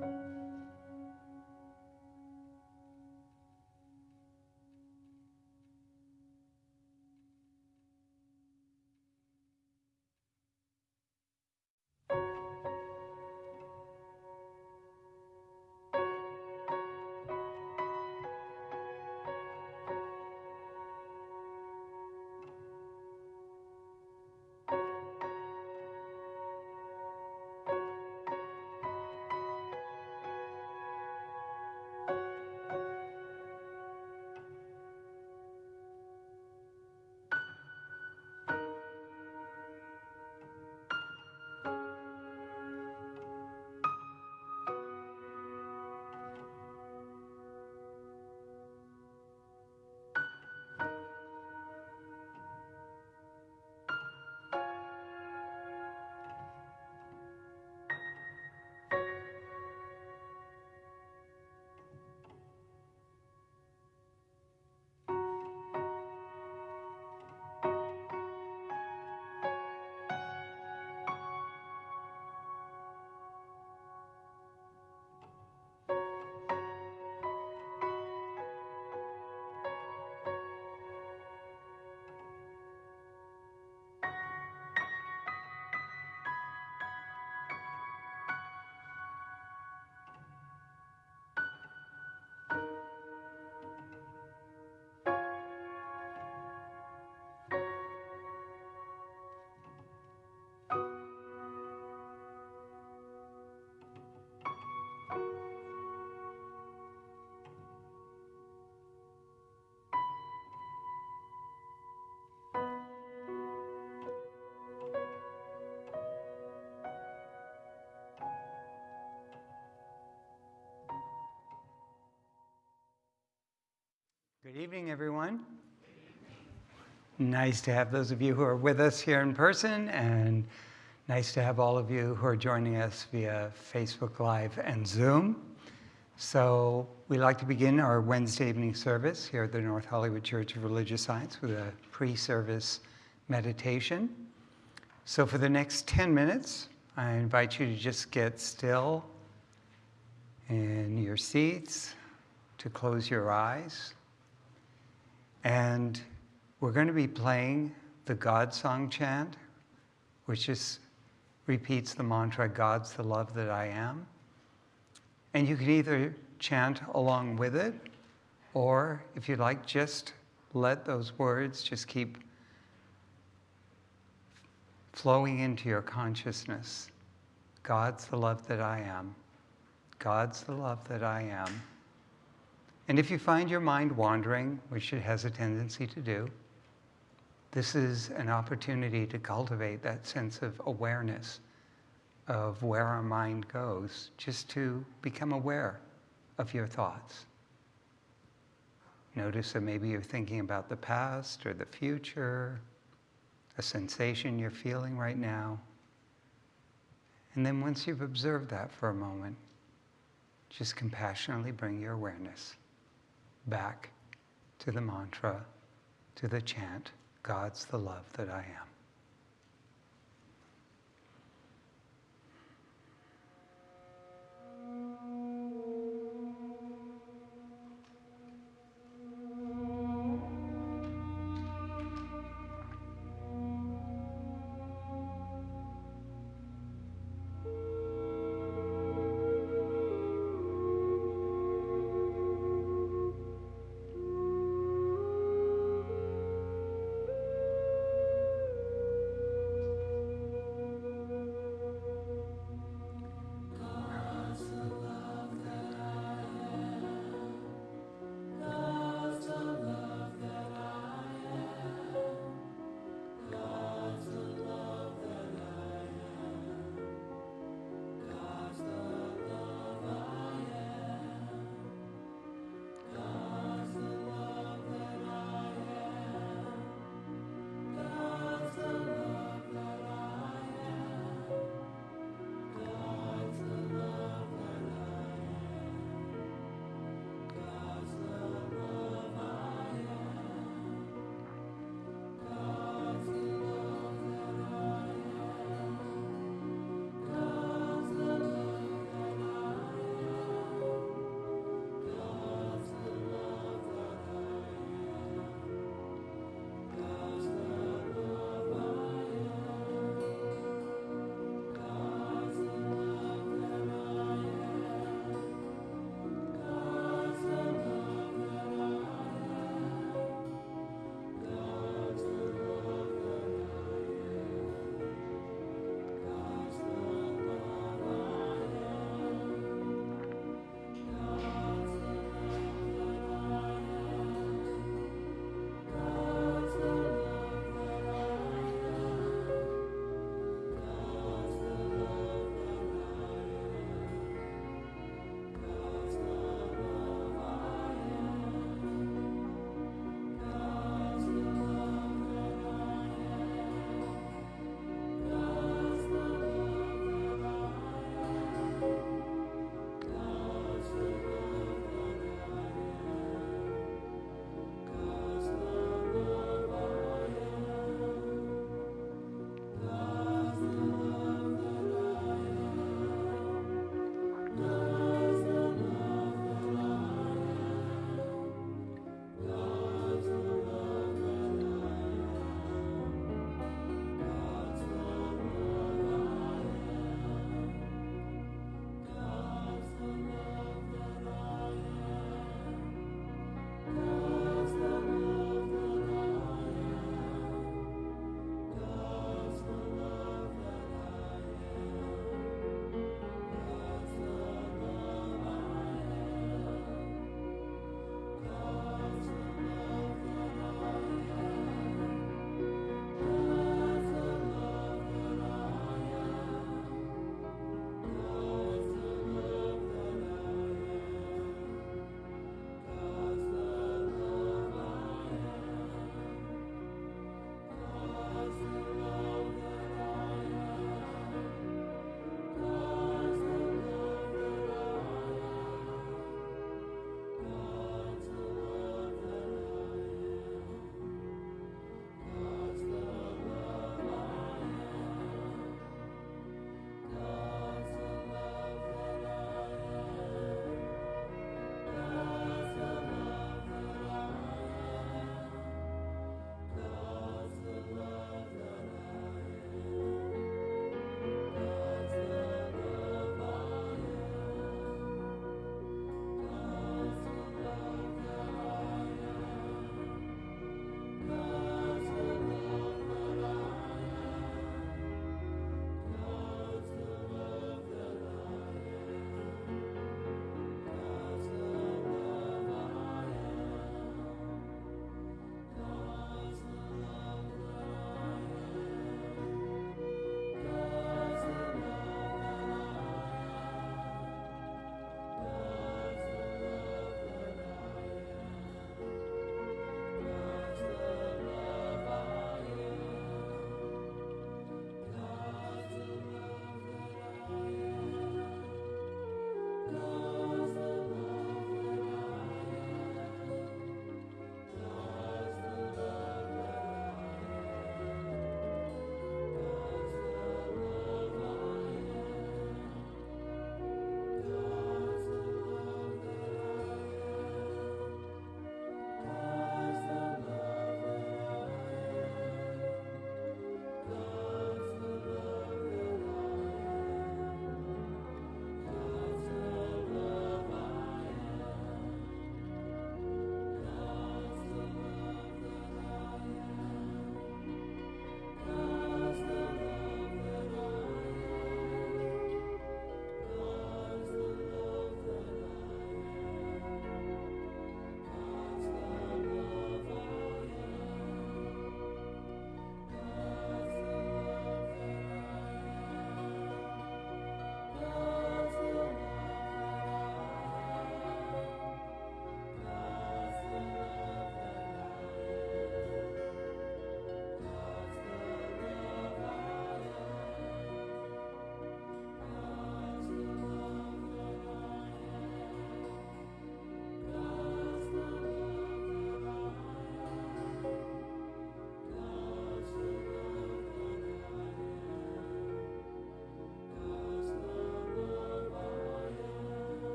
Música Good evening, everyone. Nice to have those of you who are with us here in person, and nice to have all of you who are joining us via Facebook Live and Zoom. So we like to begin our Wednesday evening service here at the North Hollywood Church of Religious Science with a pre-service meditation. So for the next 10 minutes, I invite you to just get still in your seats, to close your eyes. And we're going to be playing the God Song chant, which just repeats the mantra, God's the love that I am. And you can either chant along with it, or if you'd like, just let those words just keep flowing into your consciousness. God's the love that I am. God's the love that I am. And if you find your mind wandering, which it has a tendency to do, this is an opportunity to cultivate that sense of awareness of where our mind goes, just to become aware of your thoughts. Notice that maybe you're thinking about the past or the future, a sensation you're feeling right now. And then once you've observed that for a moment, just compassionately bring your awareness back to the mantra, to the chant, God's the love that I am.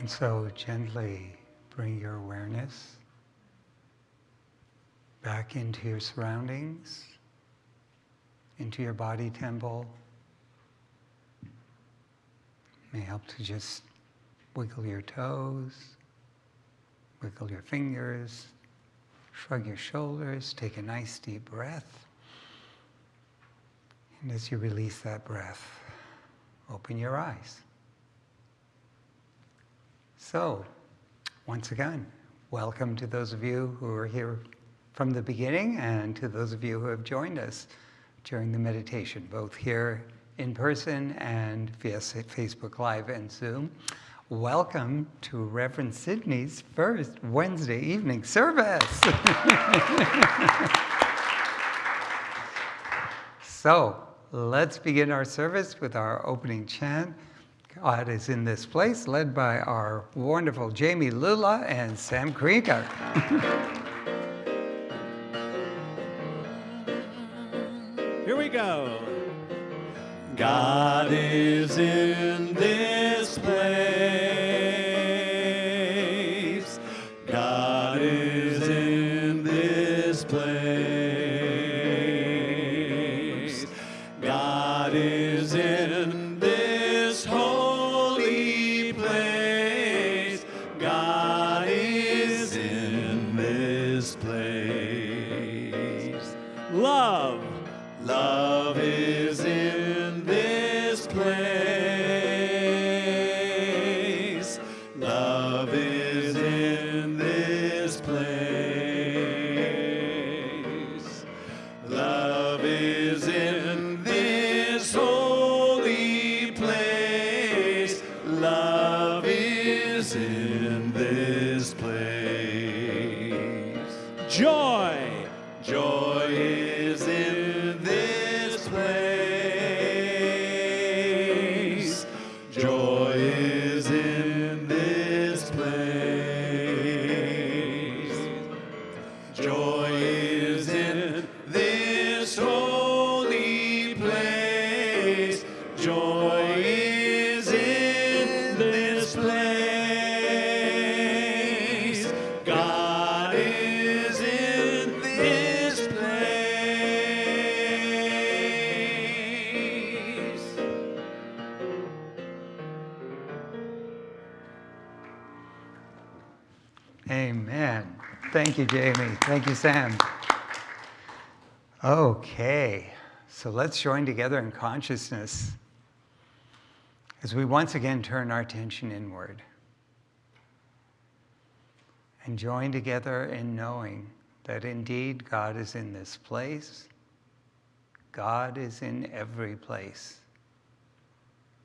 And so gently bring your awareness back into your surroundings, into your body temple. May help to just wiggle your toes, wiggle your fingers, shrug your shoulders, take a nice deep breath. And as you release that breath, open your eyes. So, once again, welcome to those of you who are here from the beginning and to those of you who have joined us during the meditation, both here in person and via Facebook Live and Zoom. Welcome to Reverend Sidney's first Wednesday evening service. so let's begin our service with our opening chant. God is in this place, led by our wonderful Jamie Lula and Sam Krieger. Here we go. God is in Jamie. Thank you, Sam. Okay, so let's join together in consciousness as we once again turn our attention inward and join together in knowing that indeed God is in this place. God is in every place,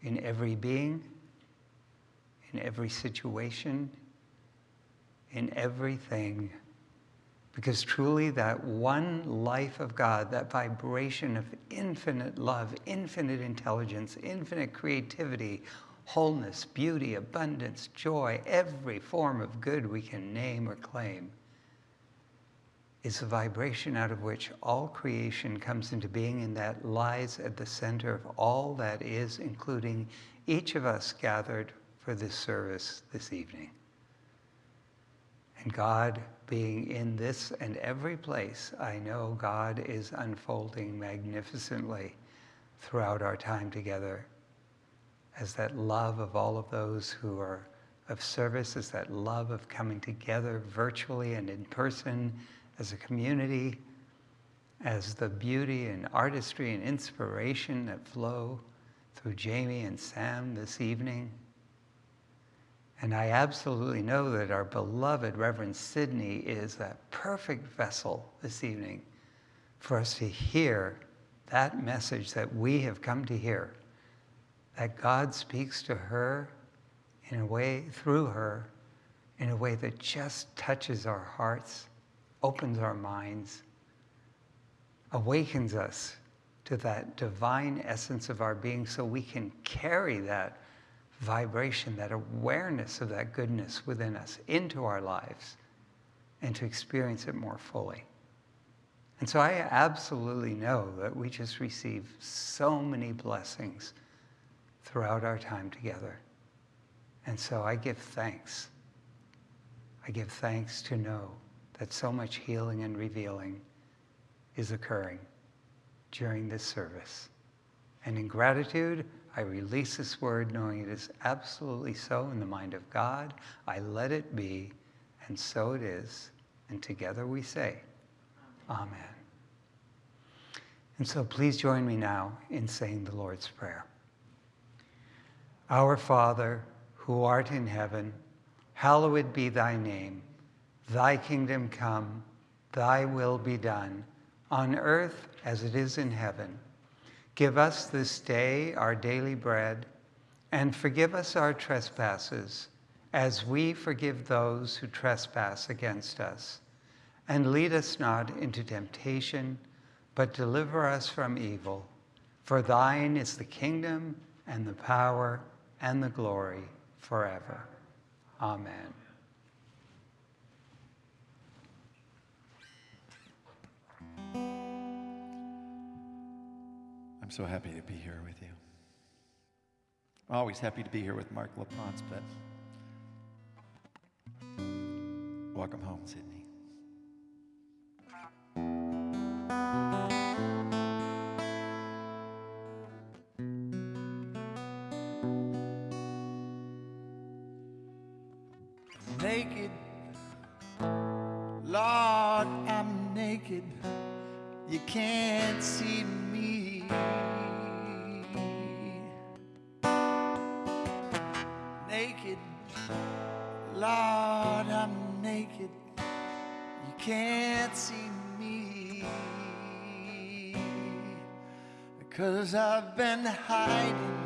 in every being, in every situation, in everything. Because truly, that one life of God, that vibration of infinite love, infinite intelligence, infinite creativity, wholeness, beauty, abundance, joy, every form of good we can name or claim, is a vibration out of which all creation comes into being and that lies at the center of all that is, including each of us gathered for this service this evening. And God being in this and every place, I know God is unfolding magnificently throughout our time together as that love of all of those who are of service, as that love of coming together virtually and in person as a community, as the beauty and artistry and inspiration that flow through Jamie and Sam this evening. And I absolutely know that our beloved Reverend Sidney is a perfect vessel this evening for us to hear that message that we have come to hear, that God speaks to her in a way, through her, in a way that just touches our hearts, opens our minds, awakens us to that divine essence of our being so we can carry that vibration, that awareness of that goodness within us into our lives and to experience it more fully. And so I absolutely know that we just receive so many blessings throughout our time together. And so I give thanks. I give thanks to know that so much healing and revealing is occurring during this service. And in gratitude, I release this word knowing it is absolutely so in the mind of God. I let it be, and so it is. And together we say, Amen. And so please join me now in saying the Lord's Prayer. Our Father, who art in heaven, hallowed be thy name. Thy kingdom come, thy will be done, on earth as it is in heaven. Give us this day our daily bread, and forgive us our trespasses, as we forgive those who trespass against us. And lead us not into temptation, but deliver us from evil. For thine is the kingdom, and the power, and the glory forever. Amen. I'm so happy to be here with you. Always happy to be here with Mark LaPonce, but welcome home, Sydney. Been hiding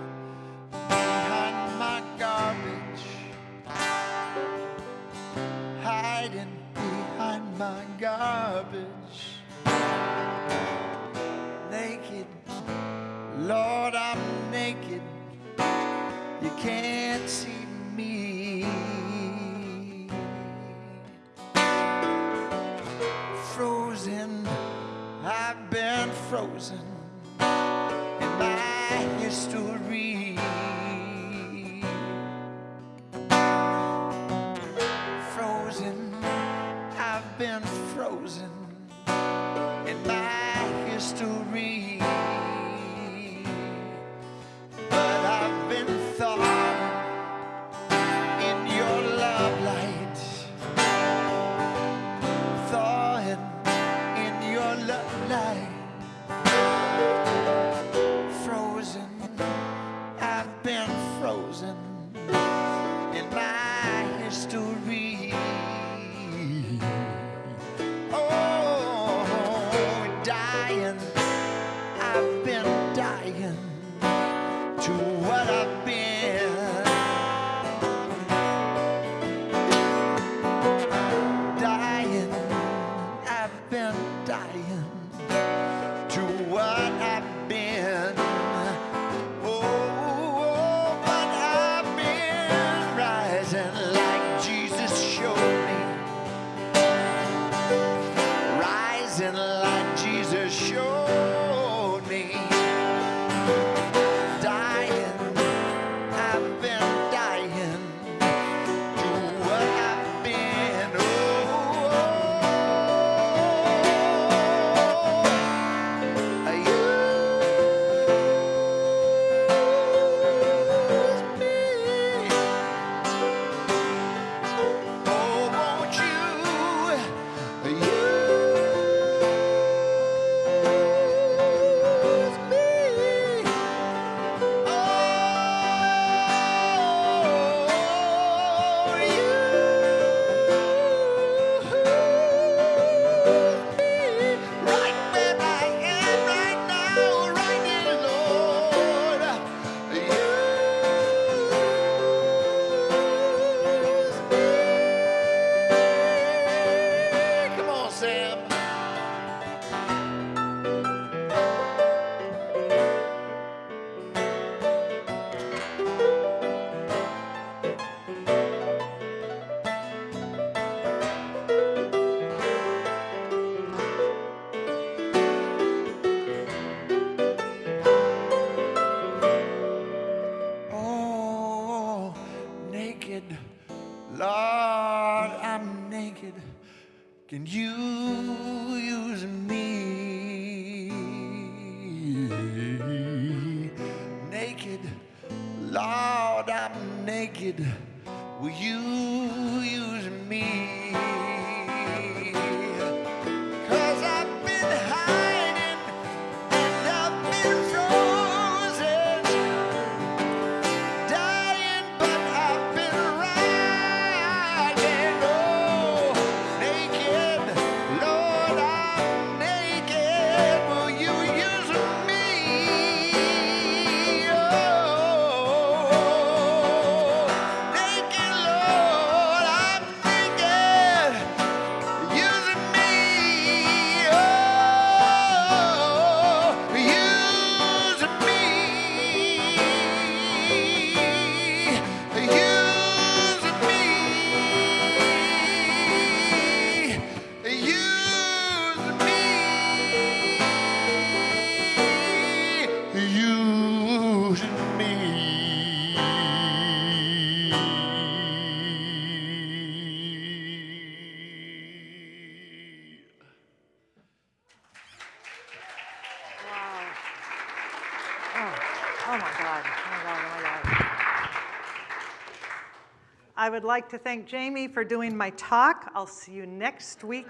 I would like to thank Jamie for doing my talk. I'll see you next week.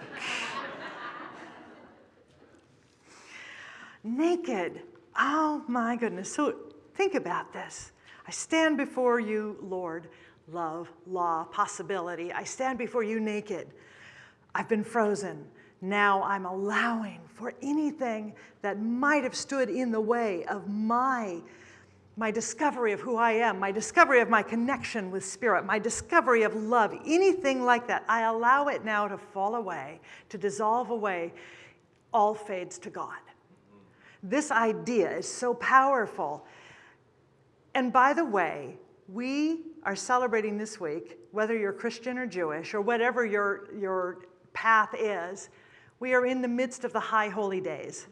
Naked. Oh my goodness. So think about this. I stand before you, Lord, love, law, possibility. I stand before you naked. I've been frozen. Now I'm allowing for anything that might have stood in the way of my, my discovery of who I am, my discovery of my connection with spirit, my discovery of love, anything like that. I allow it now to fall away, to dissolve away. All fades to God. This idea is so powerful. And by the way, we are celebrating this week, whether you're Christian or Jewish or whatever your, your path is, we are in the midst of the high holy days.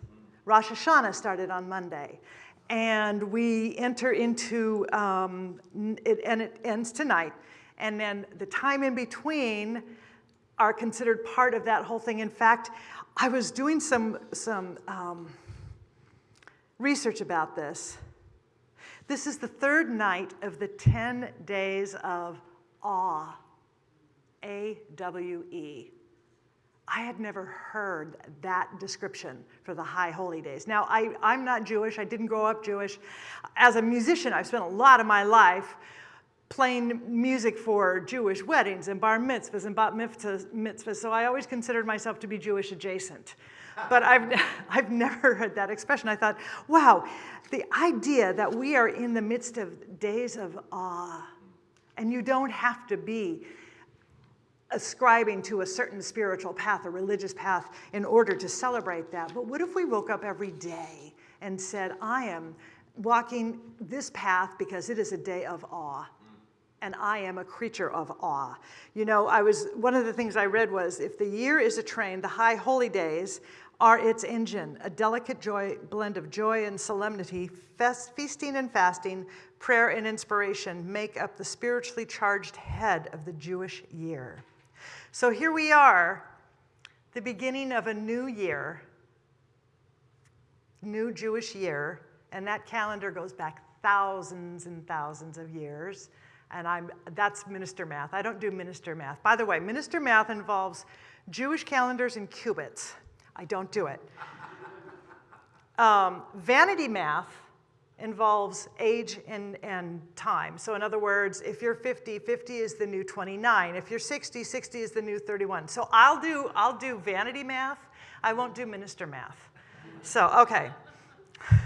Rosh Hashanah started on Monday. And we enter into, um, it, and it ends tonight. And then the time in between are considered part of that whole thing. In fact, I was doing some, some um, research about this. This is the third night of the 10 days of awe. A W E. I had never heard that description for the high holy days. Now, I, I'm not Jewish, I didn't grow up Jewish. As a musician, I've spent a lot of my life playing music for Jewish weddings and bar mitzvahs and bat mitzvahs, so I always considered myself to be Jewish adjacent. But I've, I've never heard that expression. I thought, wow, the idea that we are in the midst of days of awe, and you don't have to be ascribing to a certain spiritual path, a religious path, in order to celebrate that. But what if we woke up every day and said, I am walking this path because it is a day of awe? And I am a creature of awe. You know, I was one of the things I read was if the year is a train, the high holy days are its engine, a delicate joy, blend of joy and solemnity, fest, feasting and fasting, prayer and inspiration make up the spiritually charged head of the Jewish year. So here we are, the beginning of a new year, new Jewish year, and that calendar goes back thousands and thousands of years. And I'm, that's minister math. I don't do minister math. By the way, minister math involves Jewish calendars and cubits. I don't do it. Um, vanity math involves age and, and time. So in other words, if you're 50, 50 is the new 29. If you're 60, 60 is the new 31. So I'll do, I'll do vanity math. I won't do minister math. So, okay.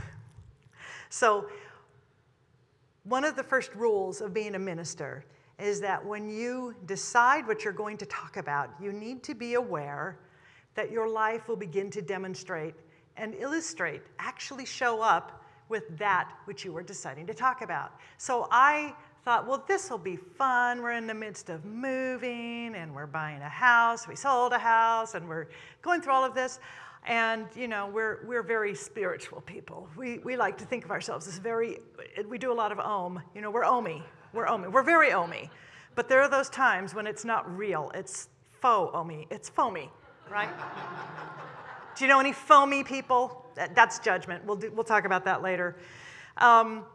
So one of the first rules of being a minister is that when you decide what you're going to talk about, you need to be aware that your life will begin to demonstrate and illustrate, actually show up with that which you were deciding to talk about. So I thought, well, this will be fun. We're in the midst of moving and we're buying a house. We sold a house and we're going through all of this. And, you know, we're, we're very spiritual people. We, we like to think of ourselves as very, we do a lot of om. You know, we're omi. We're omi. We're very omi. But there are those times when it's not real. It's faux omi. It's foamy, right? do you know any foamy people? That- That's judgment. We'll, do, we'll talk about that later. Um,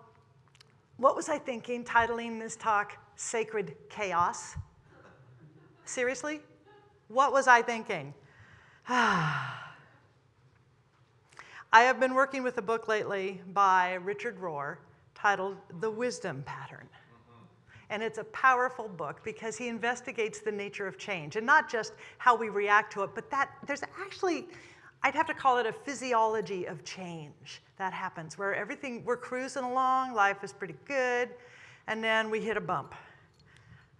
what was I thinking titling this talk Sacred Chaos? Seriously? What was I thinking? I have been working with a book lately by Richard Rohr titled The Wisdom Pattern. And it's a powerful book because he investigates the nature of change and not just how we react to it, but that there's actually, I'd have to call it a physiology of change that happens where everything, we're cruising along, life is pretty good, and then we hit a bump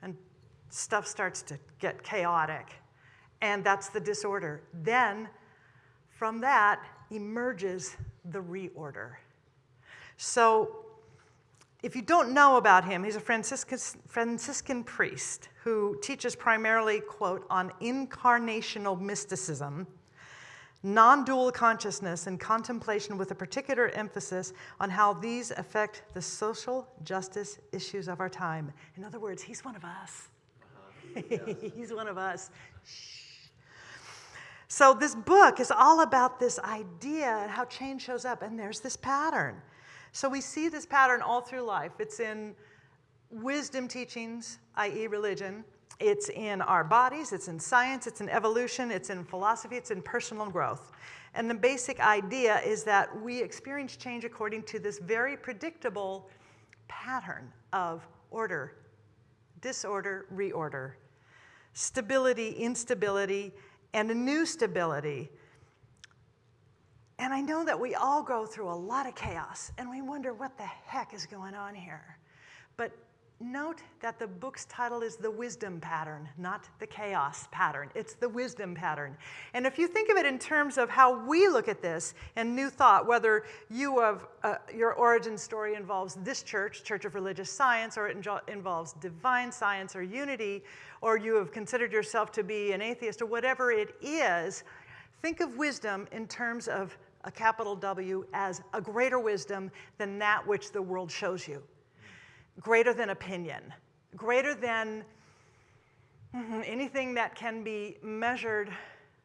and stuff starts to get chaotic. And that's the disorder. Then from that emerges the reorder. So if you don't know about him, he's a Franciscan, Franciscan priest who teaches primarily, quote, on incarnational mysticism, non dual consciousness, and contemplation with a particular emphasis on how these affect the social justice issues of our time. In other words, he's one of us. Uh-huh. he's one of us. Shh. So, this book is all about this idea and how change shows up, and there's this pattern. So we see this pattern all through life. It's in wisdom teachings, i.e., religion. It's in our bodies, it's in science, it's in evolution, it's in philosophy, it's in personal growth. And the basic idea is that we experience change according to this very predictable pattern of order, disorder, reorder, stability, instability, and a new stability and I know that we all go through a lot of chaos and we wonder what the heck is going on here. But note that the book's title is The Wisdom Pattern, not the Chaos Pattern. It's the Wisdom Pattern. And if you think of it in terms of how we look at this and New Thought, whether you have, uh, your origin story involves this church, Church of Religious Science, or it involves divine science or unity, or you have considered yourself to be an atheist, or whatever it is, think of wisdom in terms of a capital W as a greater wisdom than that which the world shows you, greater than opinion, greater than mm-hmm, anything that can be measured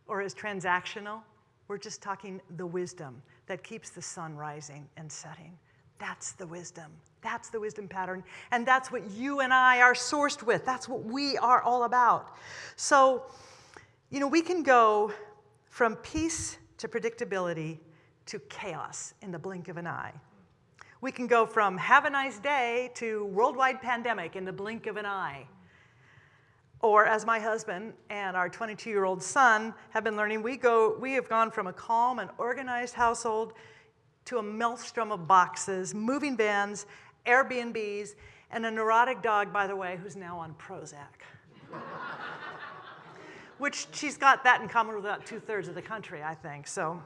or is transactional. We're just talking the wisdom that keeps the sun rising and setting. That's the wisdom. That's the wisdom pattern. And that's what you and I are sourced with. That's what we are all about. So, you know, we can go from peace to predictability to chaos in the blink of an eye. We can go from have a nice day to worldwide pandemic in the blink of an eye. Or as my husband and our 22-year-old son have been learning, we, go, we have gone from a calm and organized household to a maelstrom of boxes, moving vans, Airbnbs, and a neurotic dog, by the way, who's now on Prozac. Which she's got that in common with about two-thirds of the country, I think. So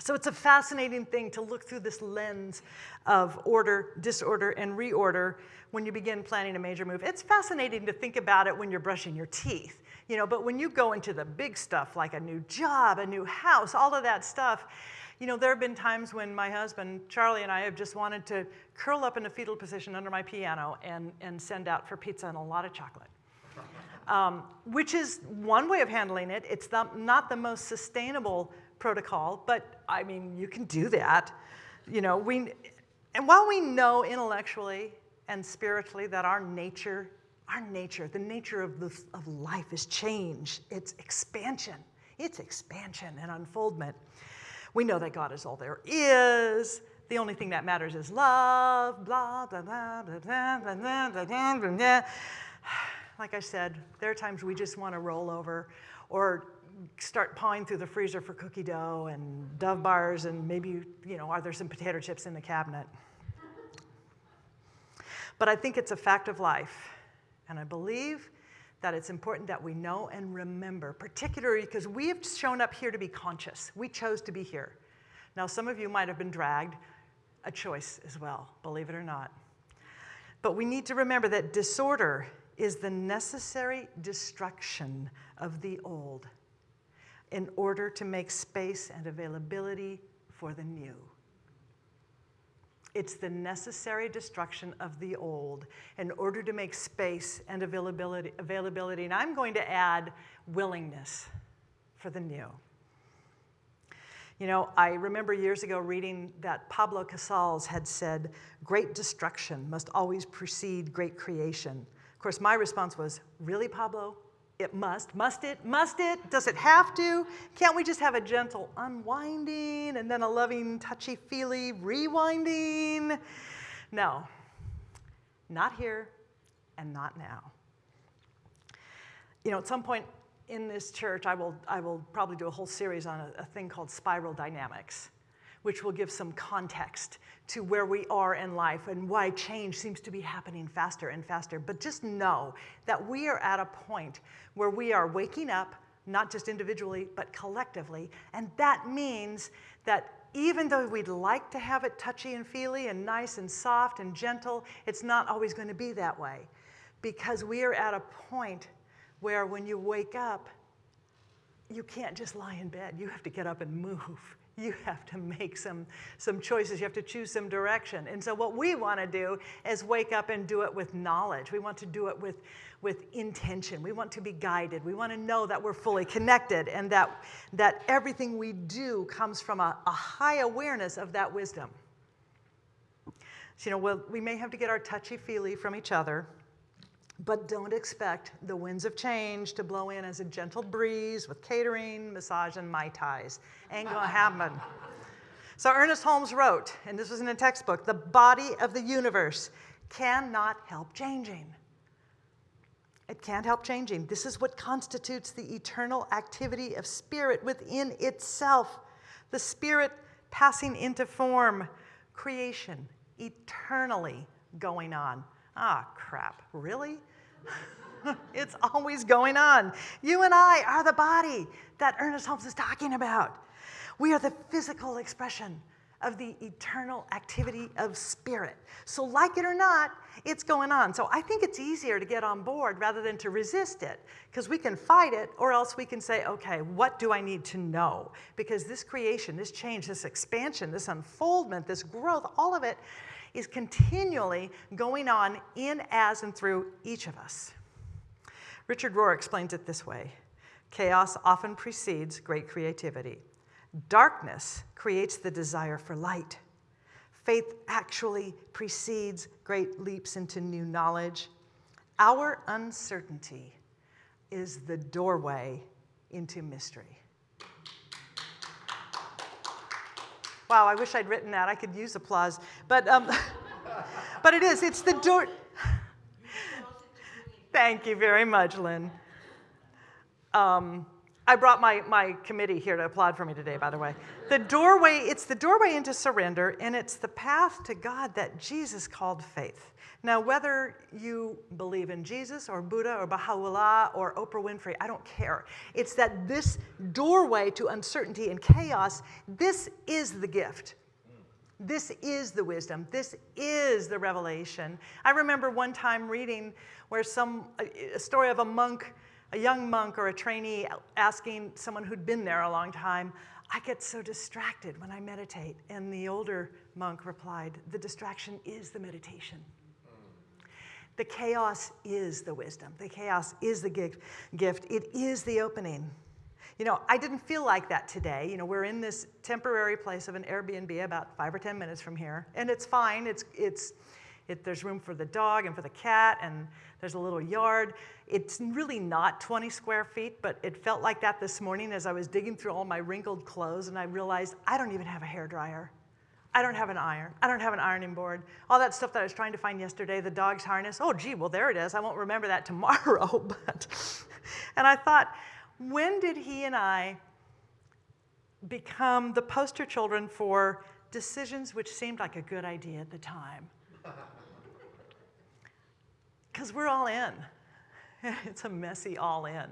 so it's a fascinating thing to look through this lens of order, disorder, and reorder when you begin planning a major move. It's fascinating to think about it when you're brushing your teeth, you know, but when you go into the big stuff like a new job, a new house, all of that stuff, you know, there have been times when my husband, Charlie, and I have just wanted to curl up in a fetal position under my piano and, and send out for pizza and a lot of chocolate. Um, which is one way of handling it. It's the, not the most sustainable protocol, but I mean, you can do that. You know, we, and while we know intellectually and spiritually that our nature, our nature, the nature of, the, of life is change, it's expansion, it's expansion and unfoldment. We know that God is all there is. The only thing that matters is love, blah, blah, blah, blah, blah, blah, blah, blah, blah, blah. Like I said, there are times we just want to roll over or start pawing through the freezer for cookie dough and Dove bars and maybe, you know, are there some potato chips in the cabinet? But I think it's a fact of life. And I believe that it's important that we know and remember, particularly because we have shown up here to be conscious. We chose to be here. Now, some of you might have been dragged, a choice as well, believe it or not. But we need to remember that disorder is the necessary destruction of the old in order to make space and availability for the new. It's the necessary destruction of the old in order to make space and availability, availability. And I'm going to add willingness for the new. You know, I remember years ago reading that Pablo Casals had said, Great destruction must always precede great creation. Of course, my response was, Really, Pablo? It must. Must it? Must it? Does it have to? Can't we just have a gentle unwinding and then a loving, touchy feely rewinding? No, not here and not now. You know, at some point in this church, I will, I will probably do a whole series on a, a thing called spiral dynamics, which will give some context to where we are in life and why change seems to be happening faster and faster. But just know that we are at a point where we are waking up, not just individually, but collectively. And that means that even though we'd like to have it touchy and feely and nice and soft and gentle, it's not always going to be that way. Because we are at a point where when you wake up, you can't just lie in bed. You have to get up and move. You have to make some, some choices. You have to choose some direction. And so, what we want to do is wake up and do it with knowledge. We want to do it with, with intention. We want to be guided. We want to know that we're fully connected and that, that everything we do comes from a, a high awareness of that wisdom. So, you know, we'll, we may have to get our touchy feely from each other. But don't expect the winds of change to blow in as a gentle breeze with catering, massage, and Mai Tais. Ain't gonna happen. So Ernest Holmes wrote, and this was in a textbook, the body of the universe cannot help changing. It can't help changing. This is what constitutes the eternal activity of spirit within itself. The spirit passing into form, creation, eternally going on. Ah, crap, really? it's always going on. You and I are the body that Ernest Holmes is talking about. We are the physical expression of the eternal activity of spirit. So, like it or not, it's going on. So, I think it's easier to get on board rather than to resist it because we can fight it, or else we can say, okay, what do I need to know? Because this creation, this change, this expansion, this unfoldment, this growth, all of it is continually going on in, as, and through each of us. Richard Rohr explains it this way Chaos often precedes great creativity. Darkness creates the desire for light. Faith actually precedes great leaps into new knowledge. Our uncertainty is the doorway into mystery. Wow, I wish I'd written that. I could use applause. But, um, but it is, it's the door. Thank you very much, Lynn. Um, I brought my, my committee here to applaud for me today, by the way. The doorway, it's the doorway into surrender, and it's the path to God that Jesus called faith. Now, whether you believe in Jesus or Buddha or Baha'u'llah or Oprah Winfrey, I don't care. It's that this doorway to uncertainty and chaos, this is the gift. This is the wisdom. This is the revelation. I remember one time reading where some a story of a monk, a young monk or a trainee asking someone who'd been there a long time, I get so distracted when I meditate. And the older monk replied, The distraction is the meditation. The chaos is the wisdom. The chaos is the gift. It is the opening. You know, I didn't feel like that today. You know, we're in this temporary place of an Airbnb about five or 10 minutes from here, and it's fine. It's, it's, it, there's room for the dog and for the cat, and there's a little yard. It's really not 20 square feet, but it felt like that this morning as I was digging through all my wrinkled clothes, and I realized I don't even have a hair dryer. I don't have an iron. I don't have an ironing board. All that stuff that I was trying to find yesterday, the dog's harness. Oh, gee, well, there it is. I won't remember that tomorrow. but, and I thought, when did he and I become the poster children for decisions which seemed like a good idea at the time? Because we're all in. It's a messy all in.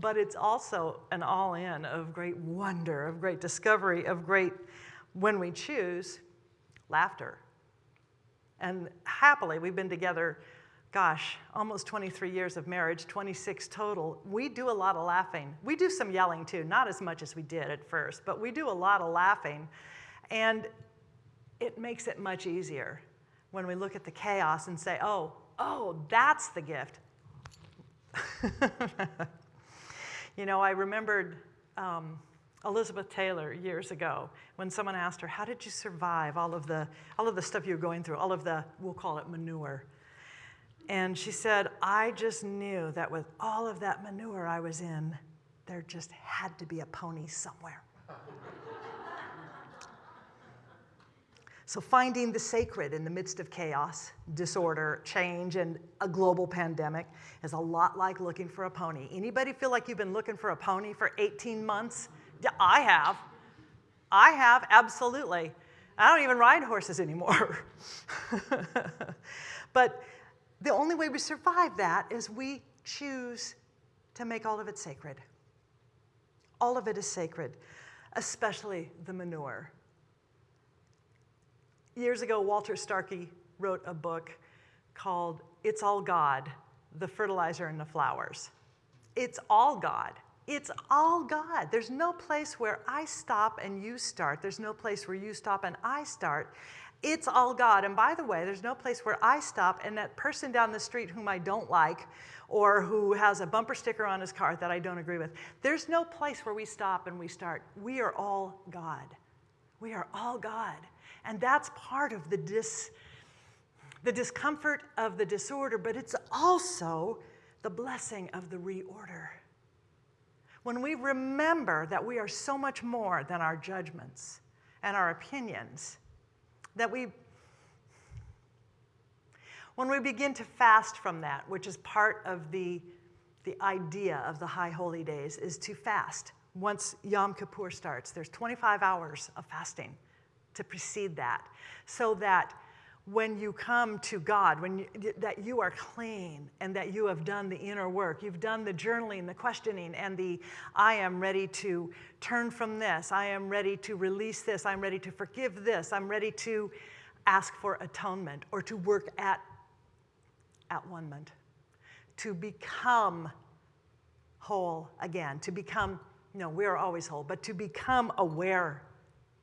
But it's also an all in of great wonder, of great discovery, of great when we choose, laughter. And happily, we've been together, gosh, almost 23 years of marriage, 26 total. We do a lot of laughing. We do some yelling too, not as much as we did at first, but we do a lot of laughing. And it makes it much easier when we look at the chaos and say, oh, oh, that's the gift. you know, I remembered. Um, Elizabeth Taylor years ago when someone asked her, How did you survive all of the, all of the stuff you were going through, all of the, we'll call it manure? And she said, I just knew that with all of that manure I was in, there just had to be a pony somewhere. So, finding the sacred in the midst of chaos, disorder, change, and a global pandemic is a lot like looking for a pony. Anybody feel like you've been looking for a pony for 18 months? I have. I have, absolutely. I don't even ride horses anymore. but the only way we survive that is we choose to make all of it sacred. All of it is sacred, especially the manure. Years ago, Walter Starcke wrote a book called It's All God The Fertilizer and the Flowers. It's all God. It's all God. There's no place where I stop and you start. There's no place where you stop and I start. It's all God. And by the way, there's no place where I stop and that person down the street whom I don't like or who has a bumper sticker on his car that I don't agree with, there's no place where we stop and we start. We are all God. We are all God. And that's part of the, dis, the discomfort of the disorder, but it's also the blessing of the reorder. When we remember that we are so much more than our judgments and our opinions, that we, when we begin to fast from that, which is part of the, the idea of the high holy days, is to fast. Once Yom Kippur starts, there's 25 hours of fasting to precede that, so that when you come to God, when you, that you are clean and that you have done the inner work, you've done the journaling, the questioning, and the I am ready to turn from this, I am ready to release this, I'm ready to forgive this, I'm ready to ask for atonement or to work at at one ment, to become whole again, to become, no, we're always whole, but to become aware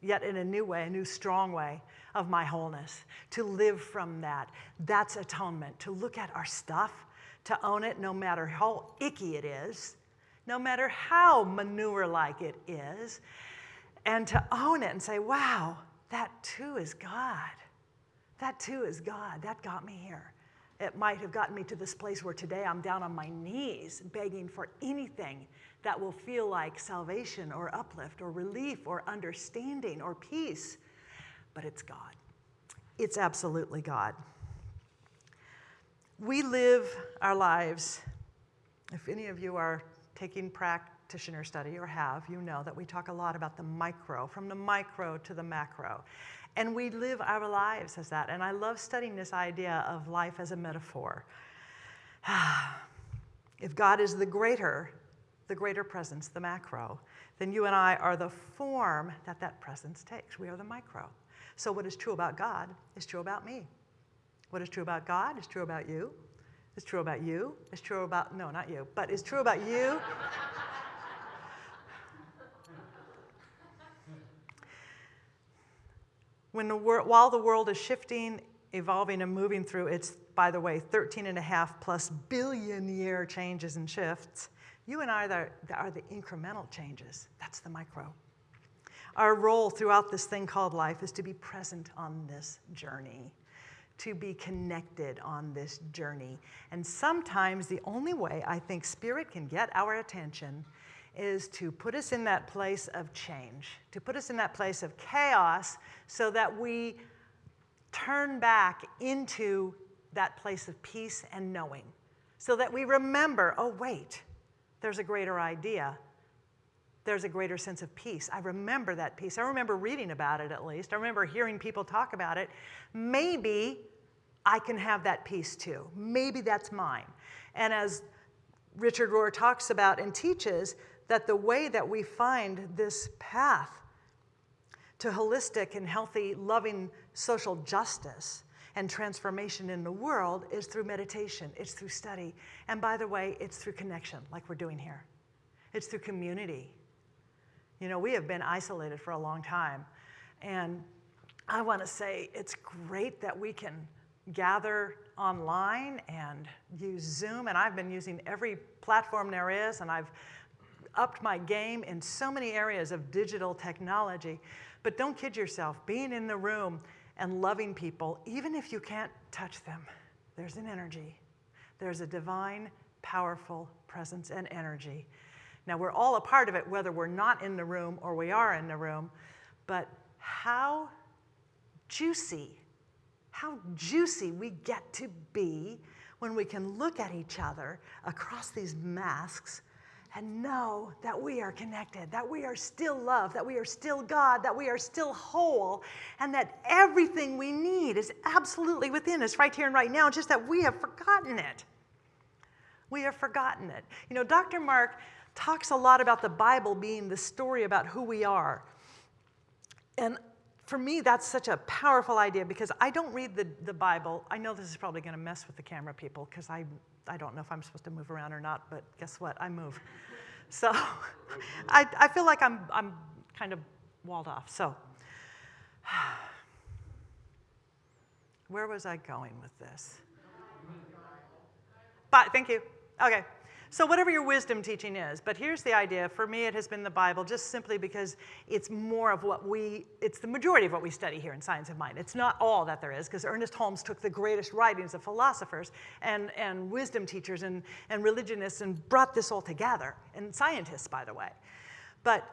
yet in a new way, a new strong way of my wholeness, to live from that. That's atonement, to look at our stuff, to own it no matter how icky it is, no matter how manure like it is, and to own it and say, wow, that too is God. That too is God. That got me here. It might have gotten me to this place where today I'm down on my knees begging for anything that will feel like salvation or uplift or relief or understanding or peace. But it's God. It's absolutely God. We live our lives, if any of you are taking practitioner study or have, you know that we talk a lot about the micro, from the micro to the macro. And we live our lives as that. And I love studying this idea of life as a metaphor. if God is the greater, the greater presence, the macro, then you and I are the form that that presence takes. We are the micro. So what is true about God is true about me. What is true about God is true about you. It's true about you. It's true about, no, not you, but it's true about you. when the wor- while the world is shifting, evolving, and moving through its, by the way, 13 and a half plus billion year changes and shifts, you and I are the, are the incremental changes. That's the micro. Our role throughout this thing called life is to be present on this journey, to be connected on this journey. And sometimes the only way I think Spirit can get our attention is to put us in that place of change, to put us in that place of chaos so that we turn back into that place of peace and knowing, so that we remember oh, wait, there's a greater idea. There's a greater sense of peace. I remember that peace. I remember reading about it at least. I remember hearing people talk about it. Maybe I can have that peace too. Maybe that's mine. And as Richard Rohr talks about and teaches, that the way that we find this path to holistic and healthy, loving social justice and transformation in the world is through meditation, it's through study. And by the way, it's through connection, like we're doing here. It's through community. You know, we have been isolated for a long time. And I want to say it's great that we can gather online and use Zoom. And I've been using every platform there is, and I've upped my game in so many areas of digital technology. But don't kid yourself, being in the room and loving people, even if you can't touch them, there's an energy. There's a divine, powerful presence and energy. Now, we're all a part of it, whether we're not in the room or we are in the room, but how juicy, how juicy we get to be when we can look at each other across these masks and know that we are connected, that we are still love, that we are still God, that we are still whole, and that everything we need is absolutely within us right here and right now, just that we have forgotten it. We have forgotten it. You know, Dr. Mark talks a lot about the Bible being the story about who we are. And for me, that's such a powerful idea because I don't read the, the Bible. I know this is probably going to mess with the camera people because I, I don't know if I'm supposed to move around or not, but guess what? I move. So I, I feel like I'm, I'm kind of walled off. So where was I going with this? But thank you. Okay. So whatever your wisdom teaching is, but here's the idea. For me, it has been the Bible just simply because it's more of what we, it's the majority of what we study here in Science of Mind. It's not all that there is, because Ernest Holmes took the greatest writings of philosophers and, and wisdom teachers and, and religionists and brought this all together, and scientists, by the way. But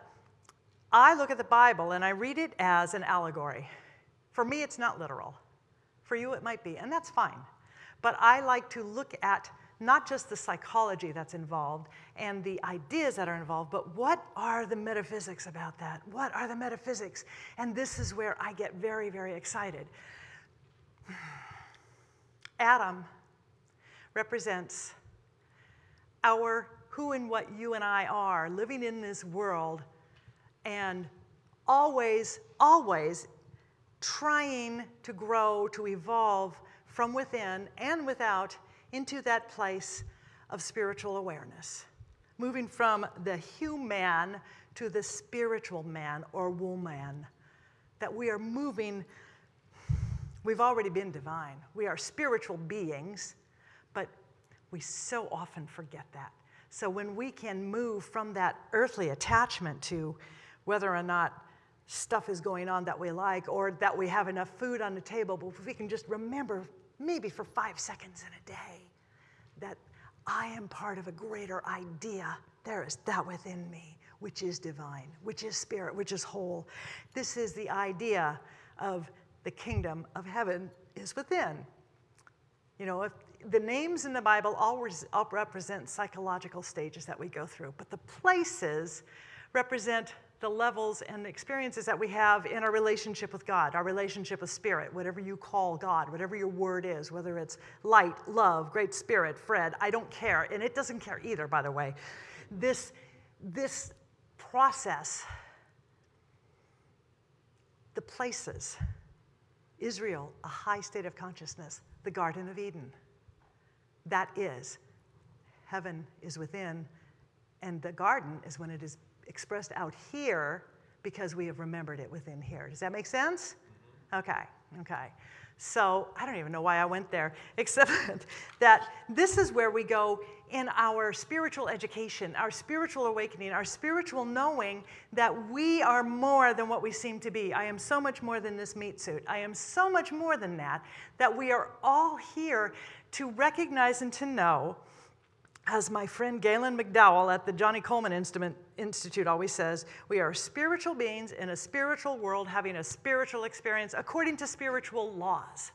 I look at the Bible and I read it as an allegory. For me, it's not literal. For you, it might be, and that's fine. But I like to look at not just the psychology that's involved and the ideas that are involved, but what are the metaphysics about that? What are the metaphysics? And this is where I get very, very excited. Adam represents our who and what you and I are living in this world and always, always trying to grow, to evolve from within and without into that place of spiritual awareness, moving from the human to the spiritual man or woman. That we are moving, we've already been divine. We are spiritual beings, but we so often forget that. So when we can move from that earthly attachment to whether or not stuff is going on that we like or that we have enough food on the table, but if we can just remember maybe for five seconds in a day, that I am part of a greater idea. There is that within me, which is divine, which is spirit, which is whole. This is the idea of the kingdom of heaven is within. You know, if the names in the Bible always represent psychological stages that we go through, but the places represent the levels and experiences that we have in our relationship with God, our relationship with Spirit, whatever you call God, whatever your word is, whether it's light, love, great spirit, Fred, I don't care. And it doesn't care either, by the way. This, this process, the places, Israel, a high state of consciousness, the Garden of Eden. That is, heaven is within, and the garden is when it is expressed out here because we have remembered it within here. Does that make sense? Mm-hmm. Okay, okay. So I don't even know why I went there, except that this is where we go in our spiritual education, our spiritual awakening, our spiritual knowing that we are more than what we seem to be. I am so much more than this meat suit. I am so much more than that, that we are all here to recognize and to know as my friend Galen McDowell at the Johnnie Colemon Instrument Institute always says, we are spiritual beings in a spiritual world having a spiritual experience according to spiritual laws.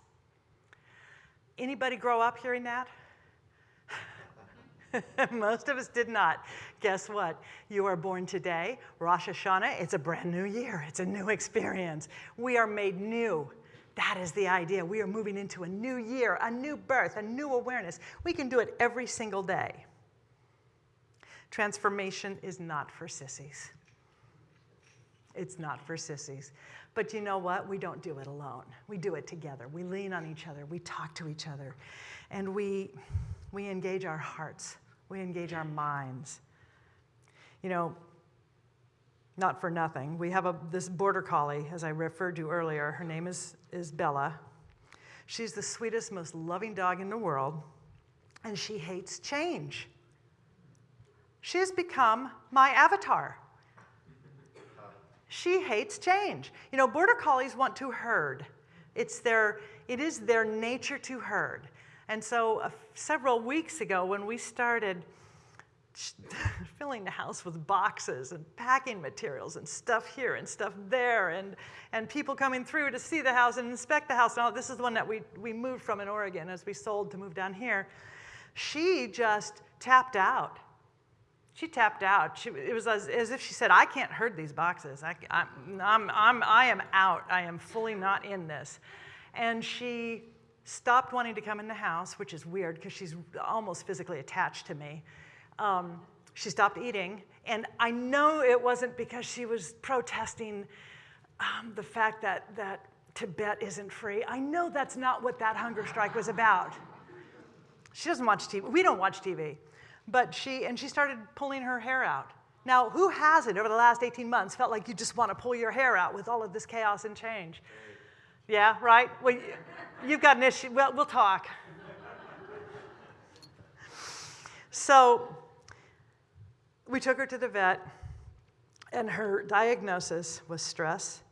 Anybody grow up hearing that? Most of us did not. Guess what? You are born today, Rosh Hashanah, it's a brand new year. It's a new experience. We are made new. That is the idea. We are moving into a new year, a new birth, a new awareness. We can do it every single day. Transformation is not for sissies. It's not for sissies. But you know what? We don't do it alone. We do it together. We lean on each other. We talk to each other. And we, we engage our hearts. We engage our minds. You know, not for nothing. We have a, this border collie, as I referred to earlier. Her name is, is Bella. She's the sweetest, most loving dog in the world, and she hates change. She has become my avatar. She hates change. You know, border collies want to herd. It's their, it is their nature to herd. And so uh, several weeks ago when we started filling the house with boxes and packing materials and stuff here and stuff there and, and people coming through to see the house and inspect the house. Now, this is the one that we, we moved from in Oregon as we sold to move down here. She just tapped out. She tapped out. She, it was as, as if she said, I can't herd these boxes. I, I'm, I'm, I'm, I am out. I am fully not in this. And she stopped wanting to come in the house, which is weird because she's almost physically attached to me. Um, she stopped eating, and I know it wasn't because she was protesting um, the fact that, that Tibet isn't free. I know that's not what that hunger strike was about. She doesn't watch TV. We don't watch TV. But she, and she started pulling her hair out. Now, who hasn't over the last 18 months felt like you just want to pull your hair out with all of this chaos and change? Yeah, right? Well, you've got an issue. Well, we'll talk. So, we took her to the vet, and her diagnosis was stress,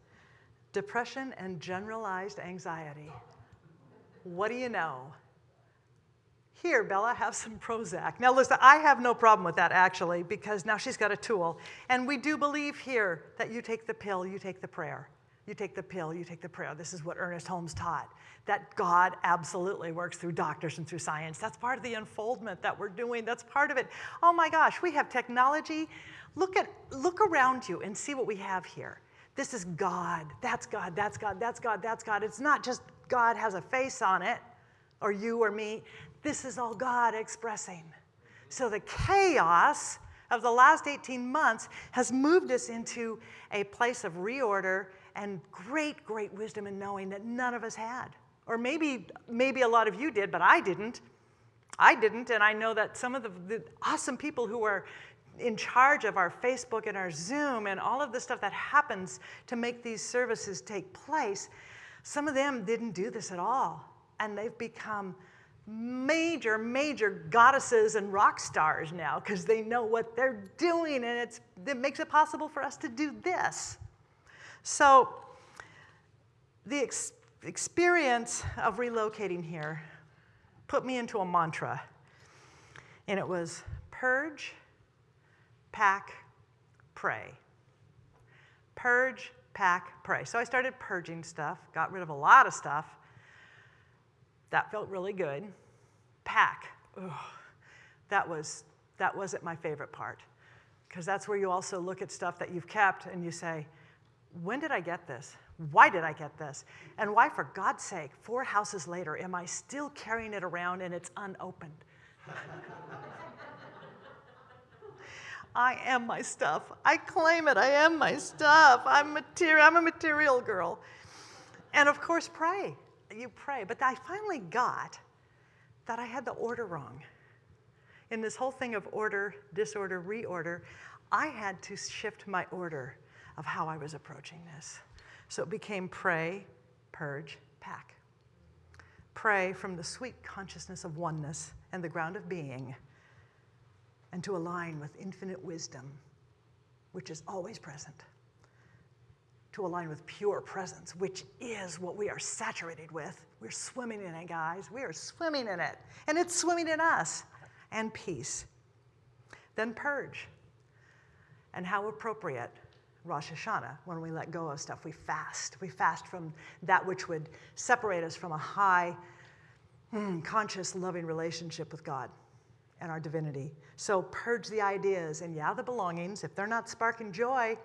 depression, and generalized anxiety. What do you know? Here, Bella, have some Prozac. Now, listen, I have no problem with that actually, because now she's got a tool. And we do believe here that you take the pill, you take the prayer. You take the pill, you take the prayer. This is what Ernest Holmes taught that God absolutely works through doctors and through science. That's part of the unfoldment that we're doing. That's part of it. Oh my gosh, we have technology. Look, at, look around you and see what we have here. This is God. That's God. That's God. That's God. That's God. It's not just God has a face on it, or you or me. This is all God expressing. So the chaos of the last 18 months has moved us into a place of reorder and great, great wisdom and knowing that none of us had. Or maybe, maybe a lot of you did, but I didn't. I didn't, and I know that some of the, the awesome people who are in charge of our Facebook and our Zoom and all of the stuff that happens to make these services take place, some of them didn't do this at all. And they've become major, major goddesses and rock stars now because they know what they're doing and it's, it makes it possible for us to do this. So the ex experience of relocating here put me into a mantra and it was purge, pack, pray. Purge, pack, pray. So I started purging stuff, got rid of a lot of stuff, that felt really good. Pack. Ugh, that, was, that wasn't my favorite part. Because that's where you also look at stuff that you've kept and you say, when did I get this? Why did I get this? And why, for God's sake, four houses later, am I still carrying it around and it's unopened? I am my stuff. I claim it. I am my stuff. I'm, material, I'm a material girl. And of course, pray you pray. But I finally got that I had the order wrong. In this whole thing of order, disorder, reorder, I had to shift my order of how I was approaching this. So it became pray, purge, pack. Pray from the sweet consciousness of oneness and the ground of being, and to align with infinite wisdom, which is always present to align with pure presence, which is what we are saturated with. We're swimming in it, guys. We are swimming in it. And it's swimming in us. And peace. Then purge. And how appropriate Rosh Hashanah, when we let go of stuff, we fast. We fast from that which would separate us from a high, mm, conscious, loving relationship with God and our divinity. So purge the ideas and, yeah, the belongings. If they're not sparking joy,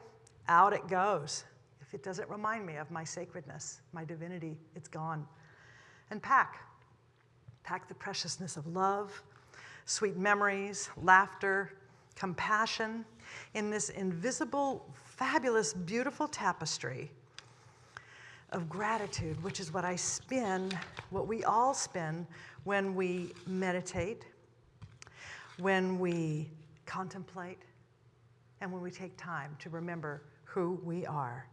out it goes. If it doesn't remind me of my sacredness, my divinity, it's gone. And pack. Pack the preciousness of love, sweet memories, laughter, compassion in this invisible, fabulous, beautiful tapestry of gratitude, which is what I spin, what we all spin when we meditate, when we contemplate, and when we take time to remember who we are.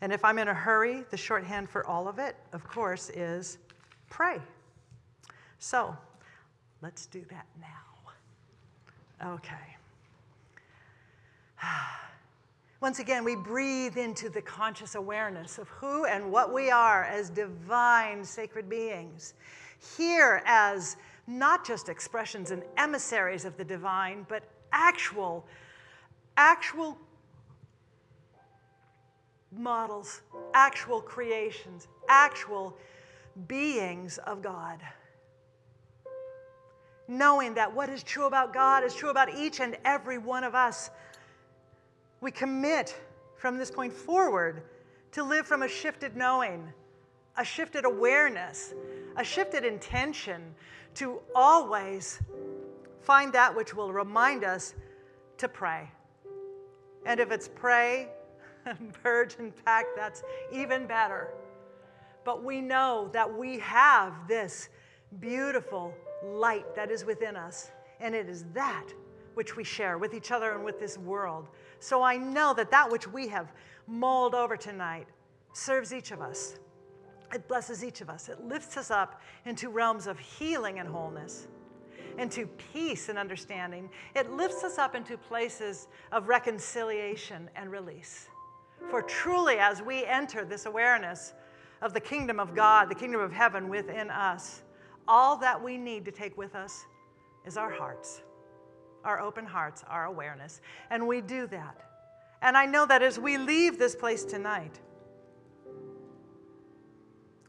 And if I'm in a hurry, the shorthand for all of it, of course, is pray. So let's do that now. Okay. Ah, Once again, we breathe into the conscious awareness of who and what we are as divine sacred beings. Here as not just expressions and emissaries of the divine, but actual, actual models, actual creations, actual beings of God. Knowing that what is true about God is true about each and every one of us. We commit from this point forward to live from a shifted knowing, a shifted awareness, a shifted intention to always find that which will remind us to pray. And if it's pray and purge and pack, that's even better. But we know that we have this beautiful light that is within us, and it is that which we share with each other and with this world. So I know that that which we have mulled over tonight serves each of us. It blesses each of us. It lifts us up into realms of healing and wholeness, into peace and understanding. It lifts us up into places of reconciliation and release. For truly, as we enter this awareness of the kingdom of God, the kingdom of heaven within us, all that we need to take with us is our hearts, our open hearts, our awareness. And we do that. And I know that as we leave this place tonight,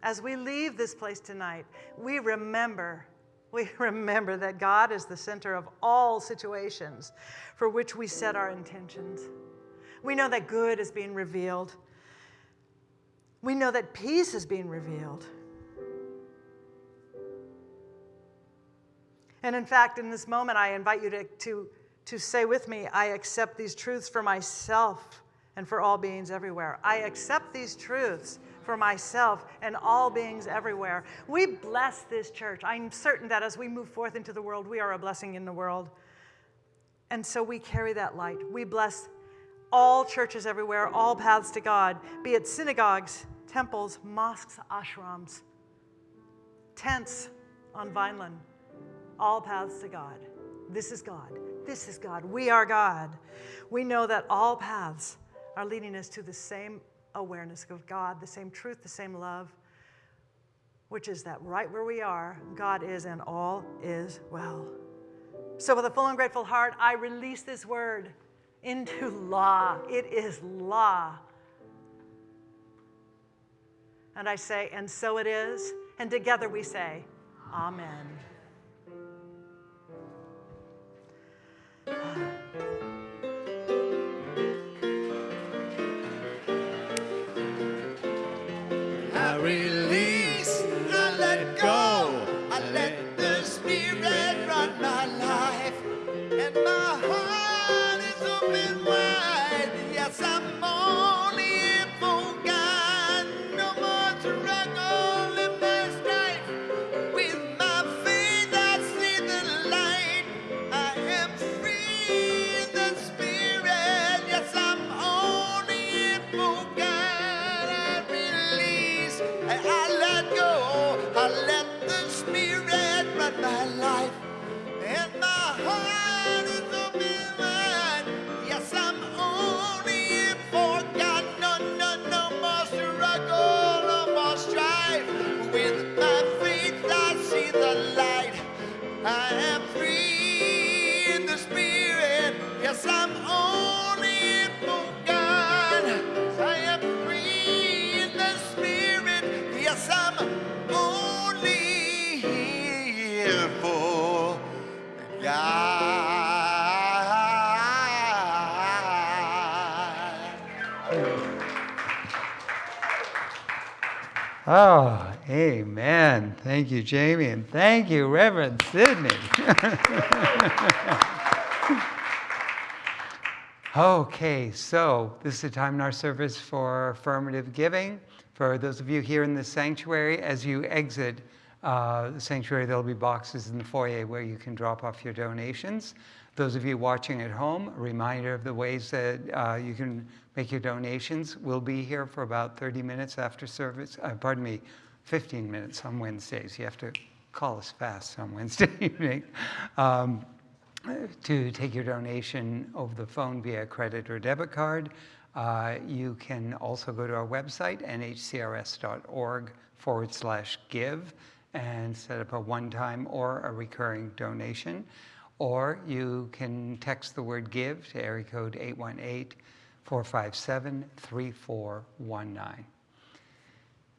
as we leave this place tonight, we remember, we remember that God is the center of all situations for which we set our intentions. We know that good is being revealed. We know that peace is being revealed. And in fact, in this moment, I invite you to, to, to say with me, I accept these truths for myself and for all beings everywhere. I accept these truths for myself and all beings everywhere. We bless this church. I'm certain that as we move forth into the world, we are a blessing in the world. And so we carry that light. We bless all churches everywhere, all paths to God, be it synagogues, temples, mosques, ashrams, tents on Vineland, all paths to God. This is God. This is God. We are God. We know that all paths are leading us to the same awareness of God, the same truth, the same love, which is that right where we are, God is and all is well. So, with a full and grateful heart, I release this word into law. It is law. And I say, and so it is. And together we say, Amen. I release, I let go, I let the Spirit run my life, and my heart is open wide. Yes, I'm only Oh, amen. Thank you, Jamie, and thank you, Reverend Sydney. okay, so this is a time in our service for affirmative giving. For those of you here in the sanctuary, as you exit uh, the sanctuary, there'll be boxes in the foyer where you can drop off your donations. Those of you watching at home, a reminder of the ways that uh, you can make your donations. We'll be here for about 30 minutes after service, uh, pardon me, 15 minutes on Wednesdays. You have to call us fast on Wednesday evening. Um, to take your donation over the phone via credit or debit card. Uh, you can also go to our website, nhcrs.org forward slash give, and set up a one time or a recurring donation. Or you can text the word give to area code 818 457 3419.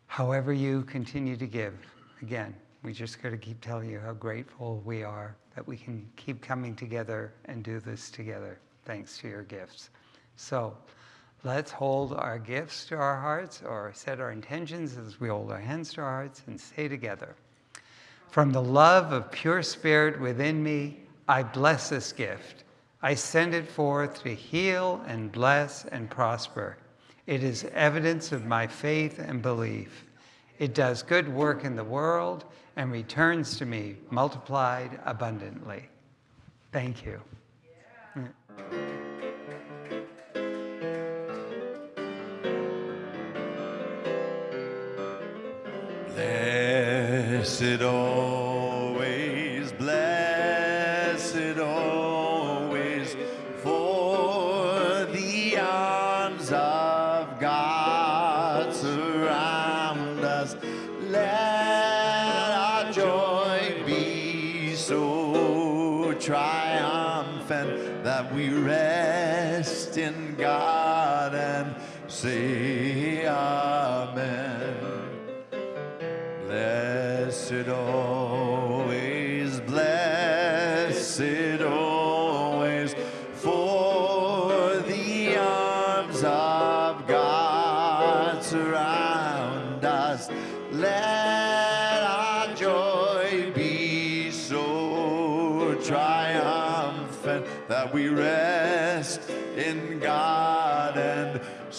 However, you continue to give, again, we just got to keep telling you how grateful we are that we can keep coming together and do this together, thanks to your gifts. So let's hold our gifts to our hearts or set our intentions as we hold our hands to our hearts and say together From the love of pure spirit within me, I bless this gift. I send it forth to heal and bless and prosper. It is evidence of my faith and belief. It does good work in the world and returns to me multiplied abundantly. Thank you. Blessed always, and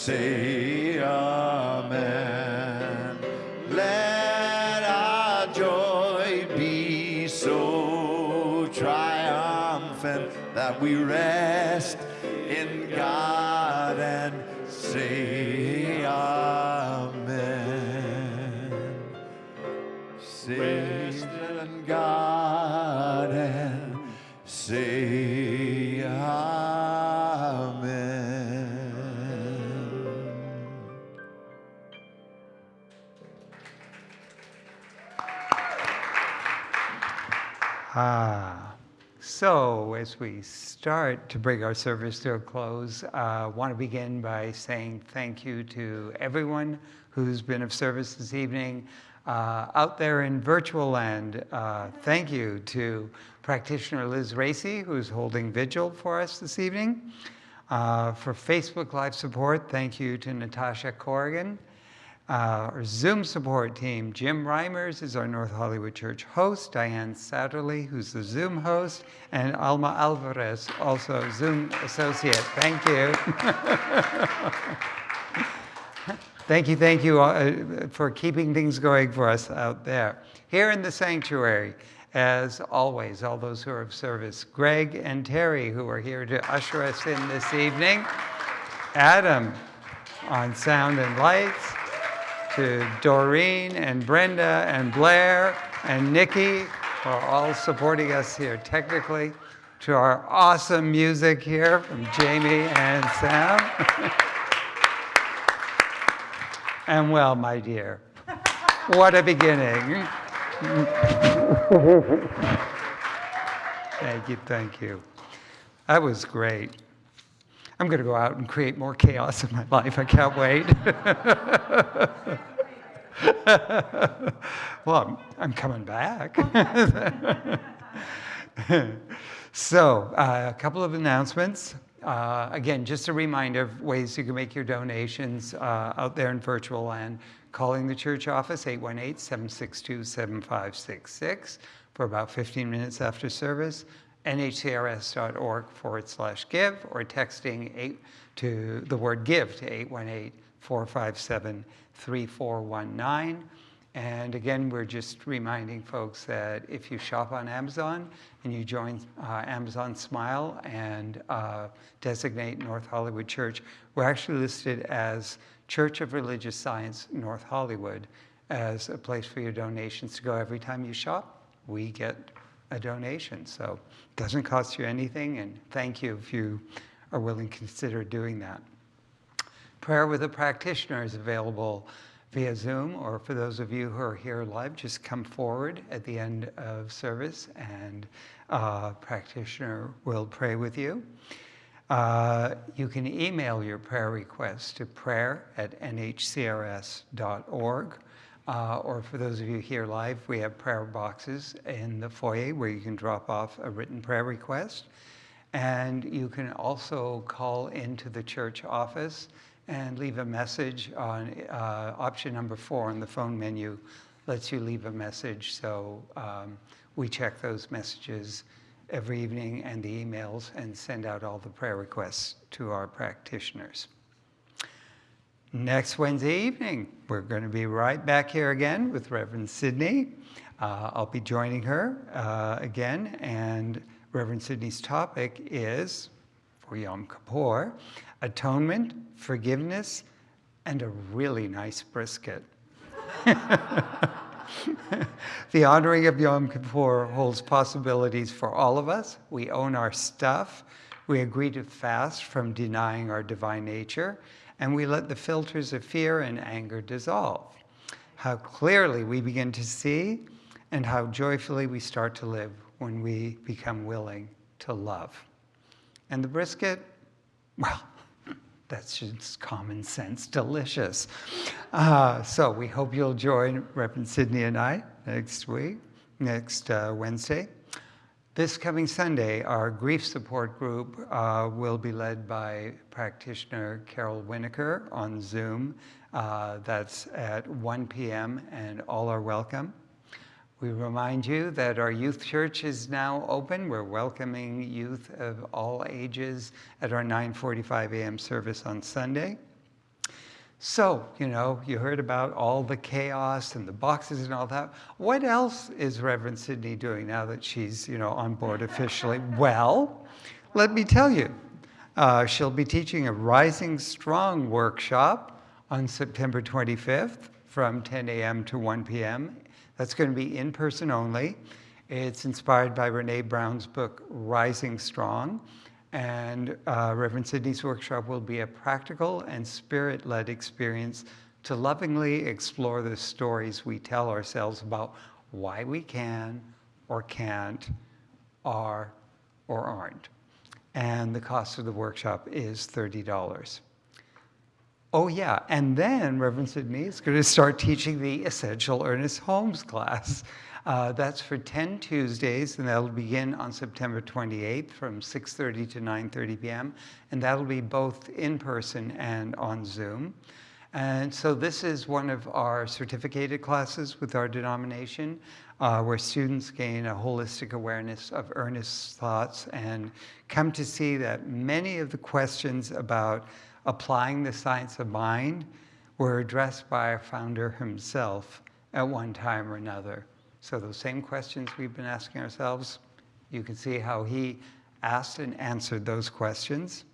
say Amen. Let our joy be so triumphant that we rest as we start to bring our service to a close, I uh, want to begin by saying thank you to everyone who's been of service this evening. Uh, out there in virtual land, uh, thank you to practitioner Liz Racy, who's holding vigil for us this evening. Uh, for Facebook Live support, thank you to Natasha Corrigan. Uh, our Zoom support team, Jim Reimers is our North Hollywood Church host, Diane Satterley, who's the Zoom host, and Alma Alvarez, also Zoom associate. Thank you. thank you, thank you uh, for keeping things going for us out there. Here in the sanctuary, as always, all those who are of service, Greg and Terry, who are here to usher us in this evening, Adam on sound and lights, to Doreen and Brenda and Blair and Nikki for all supporting us here technically, to our awesome music here from Jamie and Sam. and well, my dear, what a beginning. thank you, thank you. That was great. I'm going to go out and create more chaos in my life. I can't wait. well, I'm, coming back. so, uh, a couple of announcements. Uh, again, just a reminder of ways you can make your donations uh, out there in virtual land. Calling the church office, 818-762-7566 for about 15 minutes after service nhcrs.org forward slash give or texting eight to the word give to 818 457 3419. And again, we're just reminding folks that if you shop on Amazon and you join uh, Amazon Smile and uh, designate North Hollywood Church, we're actually listed as Church of Religious Science North Hollywood as a place for your donations to go every time you shop. We get a donation. So it doesn't cost you anything, and thank you if you are willing to consider doing that. Prayer with a practitioner is available via Zoom, or for those of you who are here live, just come forward at the end of service and a practitioner will pray with you. Uh, you can email your prayer requests to prayer at nhcrs.org. Uh, or for those of you here live, we have prayer boxes in the foyer where you can drop off a written prayer request. And you can also call into the church office and leave a message on uh, option number four on the phone menu lets you leave a message. So um, we check those messages every evening and the emails and send out all the prayer requests to our practitioners. Next Wednesday evening, we're going to be right back here again with Reverend Sydney. Uh, I'll be joining her uh, again, and Reverend Sydney's topic is, for Yom Kippur, atonement, forgiveness, and a really nice brisket. the honoring of Yom Kippur holds possibilities for all of us. We own our stuff. We agree to fast from denying our divine nature, and we let the filters of fear and anger dissolve. How clearly we begin to see, and how joyfully we start to live when we become willing to love. And the brisket, well, that's just common sense, delicious. Uh, so we hope you'll join Reverend Sydney and I next week, next uh, Wednesday. This coming Sunday, our grief support group uh, will be led by practitioner Carol Winokur on Zoom. Uh, that's at 1 p.m. and all are welcome. We remind you that our youth church is now open. We're welcoming youth of all ages at our 9:45 a.m. service on Sunday. So, you know, you heard about all the chaos and the boxes and all that. What else is Reverend Sydney doing now that she's, you know, on board officially? Well, let me tell you. Uh, she'll be teaching a Rising Strong workshop on September 25th from 10 a.m. to 1 p.m. That's going to be in person only. It's inspired by Brene Brown's book, Rising Strong. And uh, Reverend Sydney's workshop will be a practical and spirit led experience to lovingly explore the stories we tell ourselves about why we can or can't, are or aren't. And the cost of the workshop is $30. Oh, yeah. And then Reverend Sydney is going to start teaching the Essential Ernest Holmes class. Uh, that's for 10 Tuesdays, and that'll begin on September 28th from 6.30 to 9.30 p.m. And that'll be both in person and on Zoom. And so this is one of our certificated classes with our denomination, uh, where students gain a holistic awareness of Ernest's thoughts and come to see that many of the questions about applying the science of mind were addressed by our founder himself at one time or another. So those same questions we've been asking ourselves, you can see how he asked and answered those questions.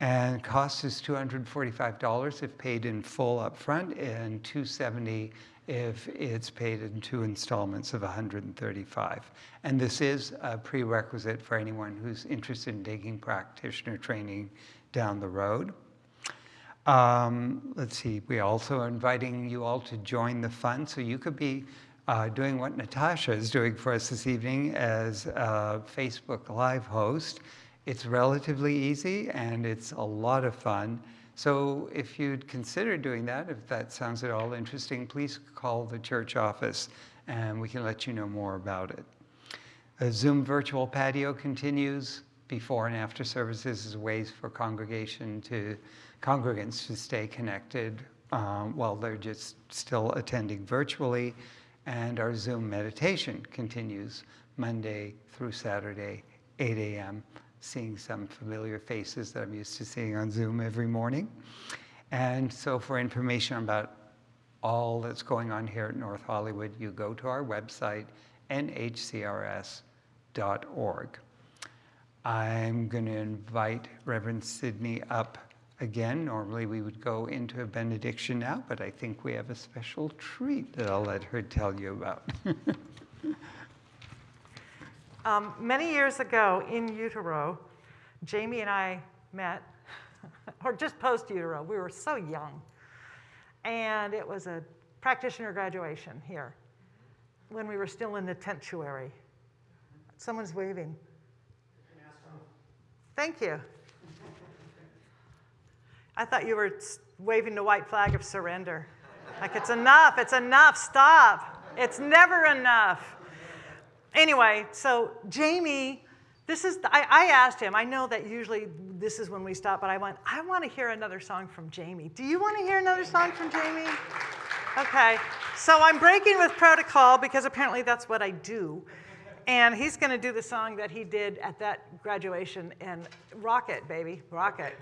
And cost is $245 if paid in full upfront and 270 if it's paid in two installments of 135. And this is a prerequisite for anyone who's interested in taking practitioner training down the road. Um, let's see, we're also inviting you all to join the fund. So you could be uh, doing what Natasha is doing for us this evening as a Facebook Live host. It's relatively easy and it's a lot of fun. So if you'd consider doing that, if that sounds at all interesting, please call the church office and we can let you know more about it. A Zoom virtual patio continues before and after services as ways for congregation to congregants to stay connected um, while they're just still attending virtually. And our Zoom meditation continues Monday through Saturday, 8 a.m., seeing some familiar faces that I'm used to seeing on Zoom every morning. And so for information about all that's going on here at North Hollywood, you go to our website, nhcrs.org. I'm going to invite Reverend Sydney up again. Normally we would go into a benediction now, but I think we have a special treat that I'll let her tell you about. Um, many years ago in utero, Jamie and I met, or just post utero. We were so young. And it was a practitioner graduation here when we were still in the tentuary. Someone's waving. Thank you. I thought you were waving the white flag of surrender. Like, it's enough, it's enough, stop. It's never enough. Anyway, so Jamie, this is, I, I asked him, I know that usually this is when we stop, but I went, I want to hear another song from Jamie. Do you want to hear another song from Jamie? Okay, so I'm breaking with protocol because apparently that's what I do. And he's going to do the song that he did at that graduation and rock it, baby, rock it.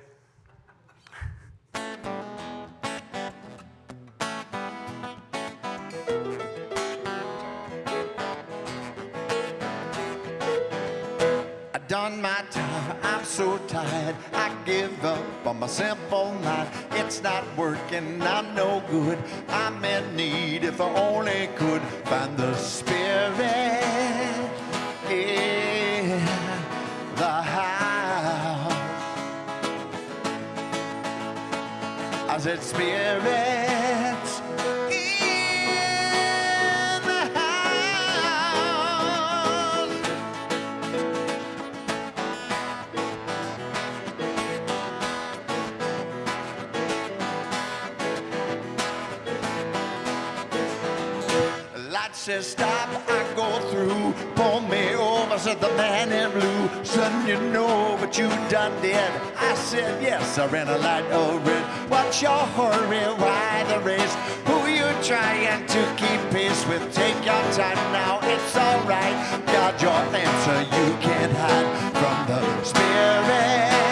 Done my time, I'm so tired. I give up on my simple mind. It's not working, I'm no good. I'm in need if I only could find the spirit in I said, spirits in the house. Light says stop, I go through. Pull me over, said the man in blue. Son, you know what you done did. I said yes, I ran a light of red. What's your hurry? Why the race? Who you trying to keep pace with? Take your time now, it's alright. Got your answer, you can't hide from the spirit.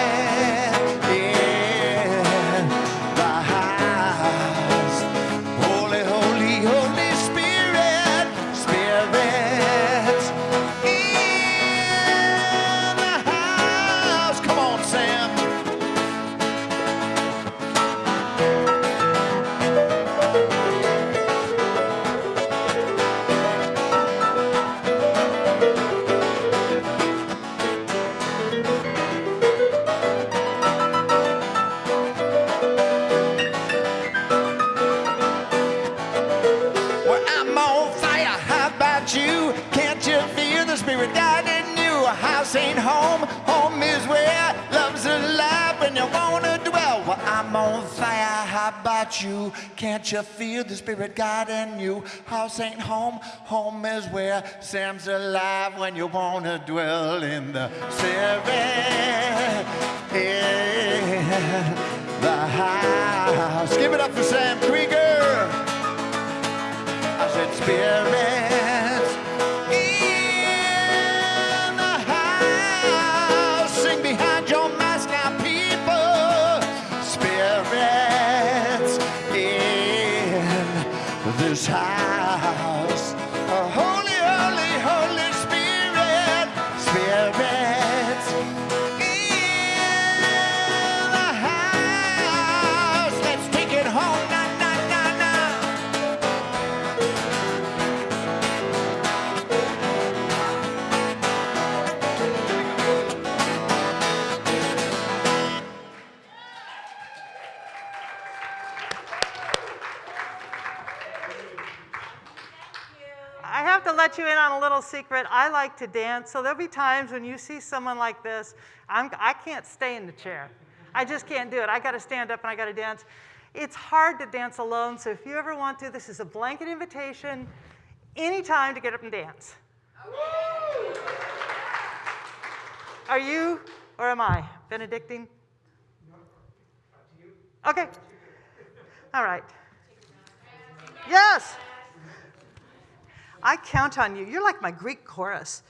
I'm on fire. How about you? Can't you feel the spirit God guiding you? House ain't home. Home is where Sam's alive when you wanna dwell in the spirit. Little secret. I like to dance, so there'll be times when you see someone like this, I'm, I can't stay in the chair. I just can't do it. I got to stand up and I got to dance. It's hard to dance alone, so if you ever want to, this is a blanket invitation anytime to get up and dance. Are you or am I Benedictine? Okay. All right. Yes. I count on you. You're like my Greek chorus.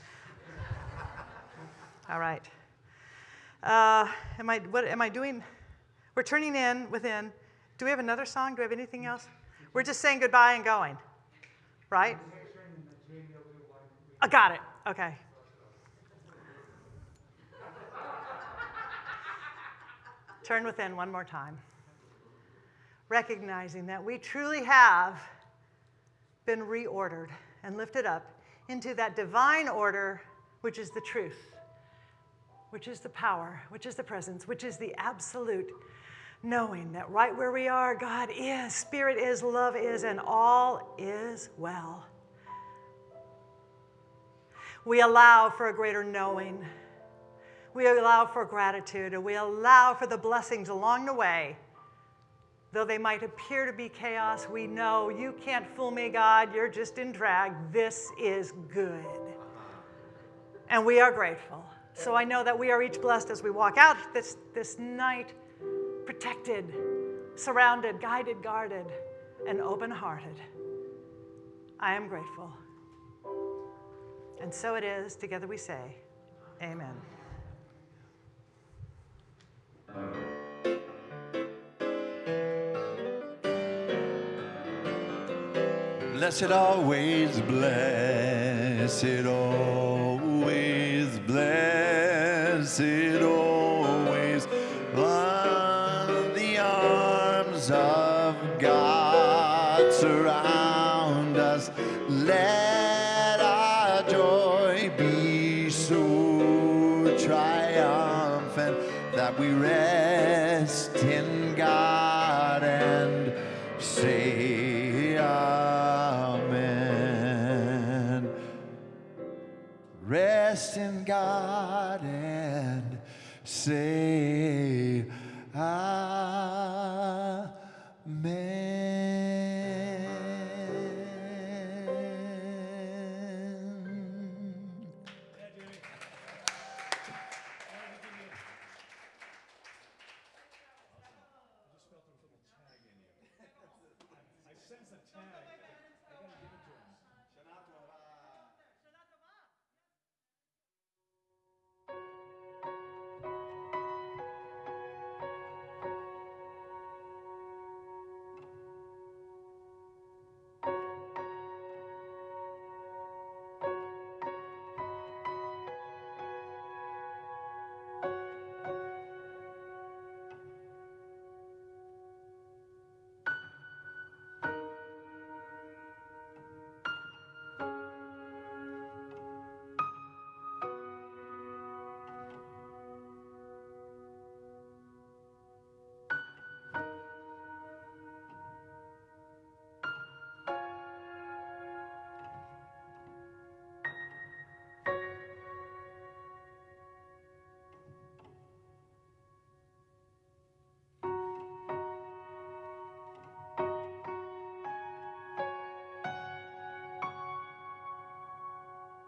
All right. Uh, am I? What am I doing? We're turning in within. Do we have another song? Do we have anything else? We're just saying goodbye and going, right? I got it. Okay. Turn within one more time. Recognizing that we truly have been reordered and lifted up into that divine order which is the truth, which is the power, which is the presence, which is the absolute knowing that right where we are, God is, Spirit is, love is, and all is well. We allow for a greater knowing. We allow for gratitude, and we allow for the blessings along the way. Though they might appear to be chaos, we know you can't fool me, God. You're just in drag. This is good. And we are grateful. So I know that we are each blessed as we walk out this, this night, protected, surrounded, guided, guarded, and open hearted. I am grateful. And so it is. Together we say, Amen. Blessed always, blessed always, blessed always, God and say Amen.